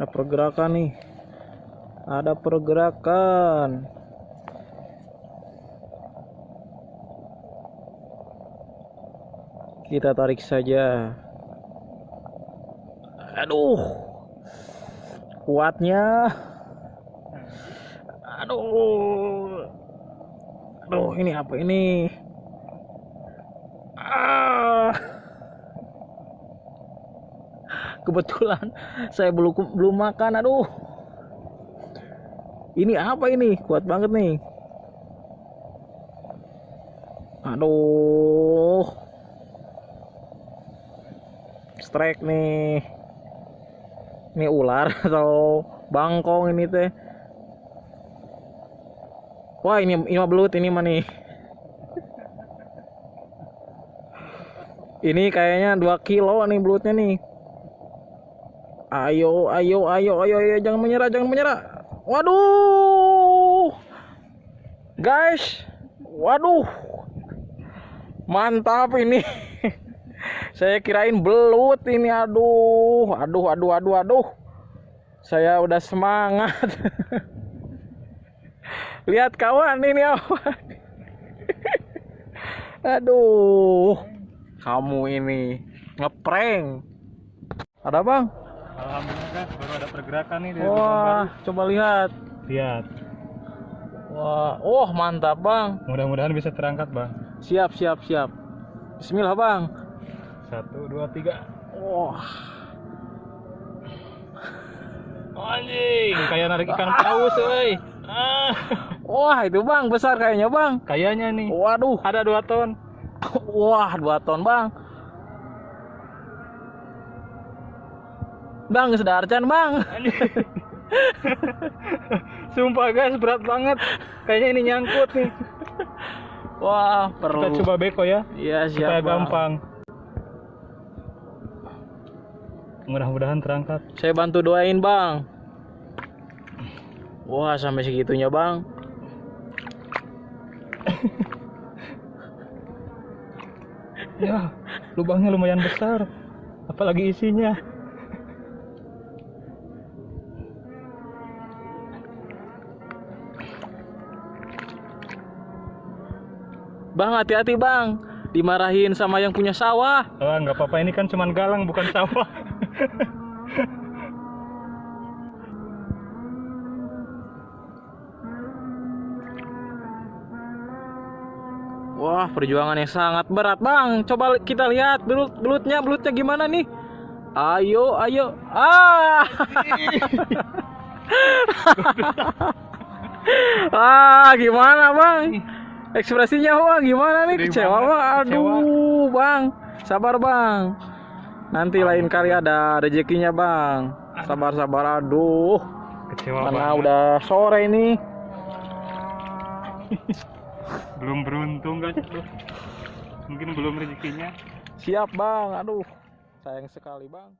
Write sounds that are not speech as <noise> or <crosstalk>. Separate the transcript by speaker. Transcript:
Speaker 1: ada pergerakan nih. Ada pergerakan. Kita tarik saja. Aduh. Kuatnya. Aduh. Aduh ini apa ini ah kebetulan saya belum belum makan aduh. Ini apa ini? Kuat banget nih. Aduh. Strike nih. Ini ular <laughs> atau bangkong ini teh. Wah ini ini belut ini mah nih. Ini kayaknya 2 kilo nih belutnya nih ayo ayo ayo ayo ayo jangan menyerah jangan menyerah. Waduh. Guys waduh. Mantap ini. <laughs> Saya kirain belut ini aduh. Aduh aduh aduh aduh. Saya udah semangat. <laughs> Lihat kawan ini apa <laughs> aduh. Kamu ini ngeprank. Ada bang
Speaker 2: Alhamdulillah guys, baru ada pergerakan nih di
Speaker 1: wah coba lihat.
Speaker 2: Lihat,
Speaker 1: wah oh mantap bang.
Speaker 2: Mudah-mudahan bisa terangkat bang.
Speaker 1: siap siap siap. Bismillah bang.
Speaker 2: Satu, dua, tiga.
Speaker 1: wah.
Speaker 2: Anjing, kayak narik ikan paus, woi. Ah,
Speaker 1: wah itu bang besar kayaknya bang.
Speaker 2: Kayaknya nih.
Speaker 1: waduh.
Speaker 2: Ada dua ton.
Speaker 1: wah dua ton bang bang sedarcan bang
Speaker 2: Sumpah guys, berat banget. Kayaknya ini nyangkut nih.
Speaker 1: wah
Speaker 2: Kita
Speaker 1: perlu
Speaker 2: coba beko ya,
Speaker 1: iya siap
Speaker 2: supaya gampang. Mudah-mudahan terangkat.
Speaker 1: saya bantu doain bang wah sampai segitunya bang
Speaker 2: Ya, lubangnya lumayan besar. Apalagi isinya.
Speaker 1: Bang hati-hati bang dimarahin sama yang punya sawah
Speaker 2: Ah, nggak apa-apa ini kan cuman galang bukan sawah. <laughs>
Speaker 1: Wah, perjuangan yang sangat berat, Bang. Coba kita lihat belut belutnya, belutnya gimana nih? Ayo, ayo. Ah! <laughs> ah, gimana, Bang? Ekspresinya, Bang, gimana nih?
Speaker 2: Sedih
Speaker 1: Kecewa,
Speaker 2: banget, kecewa.
Speaker 1: Aduh, Bang. Sabar, Bang. Nanti lain kali ada rezekinya, Bang. Sabar-sabar. Aduh,
Speaker 2: Kecewa
Speaker 1: mana
Speaker 2: banget.
Speaker 1: udah sore ini.
Speaker 2: Belum beruntung. Aduh. Mungkin belum rezekinya.
Speaker 1: Siap, Bang. Aduh, sayang sekali, Bang.